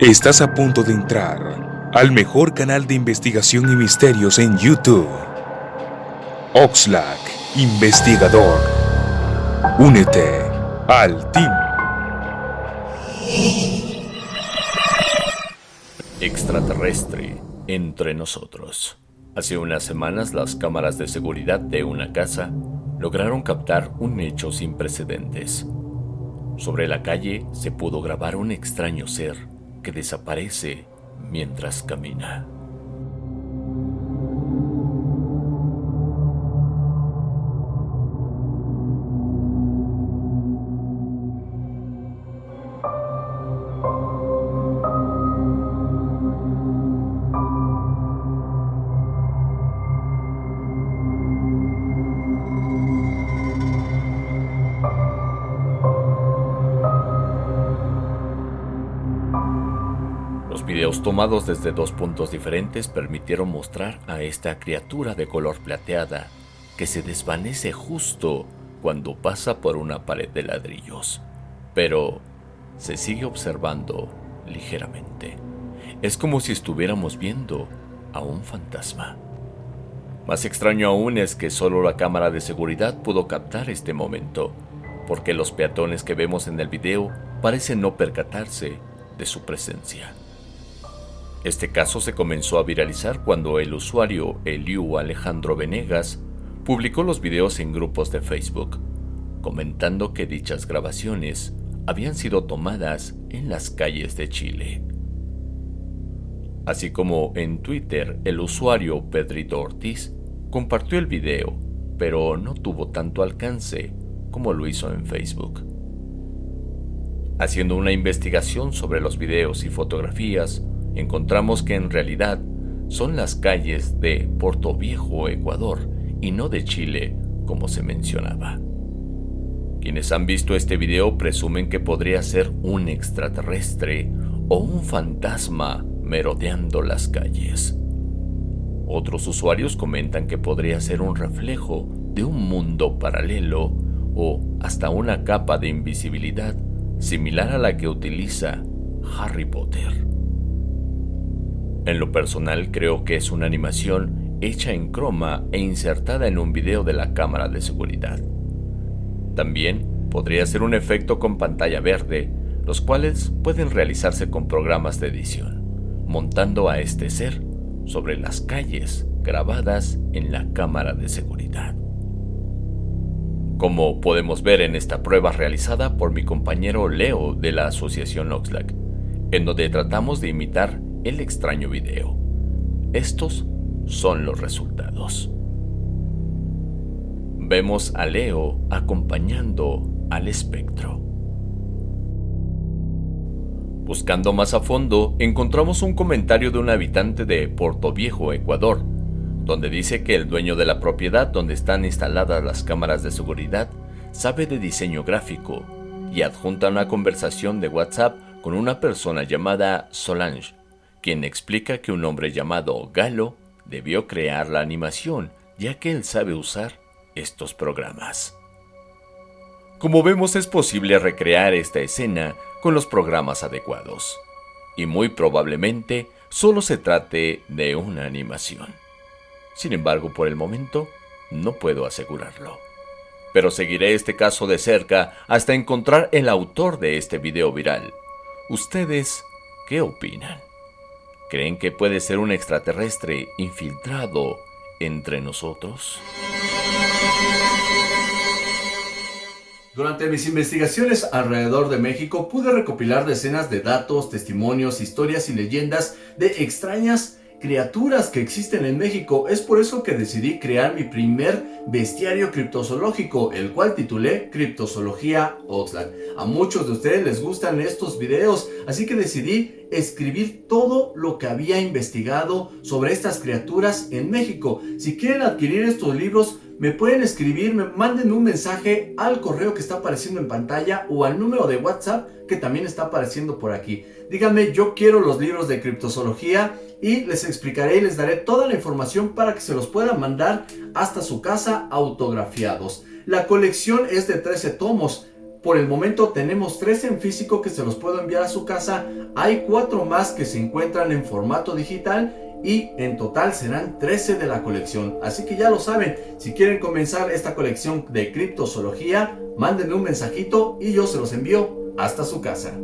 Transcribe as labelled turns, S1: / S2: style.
S1: Estás a punto de entrar al mejor canal de investigación y misterios en YouTube. Oxlack, investigador. Únete al team.
S2: Extraterrestre entre nosotros. Hace unas semanas las cámaras de seguridad de una casa lograron captar un hecho sin precedentes. Sobre la calle se pudo grabar un extraño ser que desaparece mientras camina. Videos tomados desde dos puntos diferentes permitieron mostrar a esta criatura de color plateada que se desvanece justo cuando pasa por una pared de ladrillos, pero se sigue observando ligeramente. Es como si estuviéramos viendo a un fantasma. Más extraño aún es que solo la cámara de seguridad pudo captar este momento, porque los peatones que vemos en el video parecen no percatarse de su presencia. Este caso se comenzó a viralizar cuando el usuario Eliu Alejandro Venegas publicó los videos en grupos de Facebook, comentando que dichas grabaciones habían sido tomadas en las calles de Chile. Así como en Twitter el usuario Pedrito Ortiz compartió el video, pero no tuvo tanto alcance como lo hizo en Facebook. Haciendo una investigación sobre los videos y fotografías, encontramos que en realidad son las calles de Puerto Viejo, Ecuador, y no de Chile, como se mencionaba. Quienes han visto este video presumen que podría ser un extraterrestre o un fantasma merodeando las calles. Otros usuarios comentan que podría ser un reflejo de un mundo paralelo o hasta una capa de invisibilidad similar a la que utiliza Harry Potter. En lo personal creo que es una animación hecha en croma e insertada en un video de la cámara de seguridad. También podría ser un efecto con pantalla verde, los cuales pueden realizarse con programas de edición, montando a este ser sobre las calles grabadas en la cámara de seguridad. Como podemos ver en esta prueba realizada por mi compañero Leo de la Asociación Oxlack, en donde tratamos de imitar el extraño video. Estos son los resultados. Vemos a Leo acompañando al espectro. Buscando más a fondo, encontramos un comentario de un habitante de Puerto Viejo, Ecuador, donde dice que el dueño de la propiedad donde están instaladas las cámaras de seguridad sabe de diseño gráfico y adjunta una conversación de WhatsApp con una persona llamada Solange, quien explica que un hombre llamado Galo debió crear la animación, ya que él sabe usar estos programas. Como vemos es posible recrear esta escena con los programas adecuados, y muy probablemente solo se trate de una animación. Sin embargo, por el momento, no puedo asegurarlo. Pero seguiré este caso de cerca hasta encontrar el autor de este video viral. ¿Ustedes qué opinan? ¿Creen que puede ser un extraterrestre infiltrado entre nosotros?
S3: Durante mis investigaciones alrededor de México pude recopilar decenas de datos, testimonios, historias y leyendas de extrañas criaturas que existen en México. Es por eso que decidí crear mi primer bestiario criptozoológico, el cual titulé Criptozoología Oxlack. A muchos de ustedes les gustan estos videos, así que decidí escribir todo lo que había investigado sobre estas criaturas en México. Si quieren adquirir estos libros, me pueden escribir, me manden un mensaje al correo que está apareciendo en pantalla o al número de WhatsApp que también está apareciendo por aquí. Díganme, yo quiero los libros de criptozoología y les explicaré y les daré toda la información para que se los puedan mandar hasta su casa autografiados. La colección es de 13 tomos. Por el momento tenemos 3 en físico que se los puedo enviar a su casa. Hay 4 más que se encuentran en formato digital y en total serán 13 de la colección. Así que ya lo saben, si quieren comenzar esta colección de criptozoología, mándenme un mensajito y yo se los envío hasta su casa.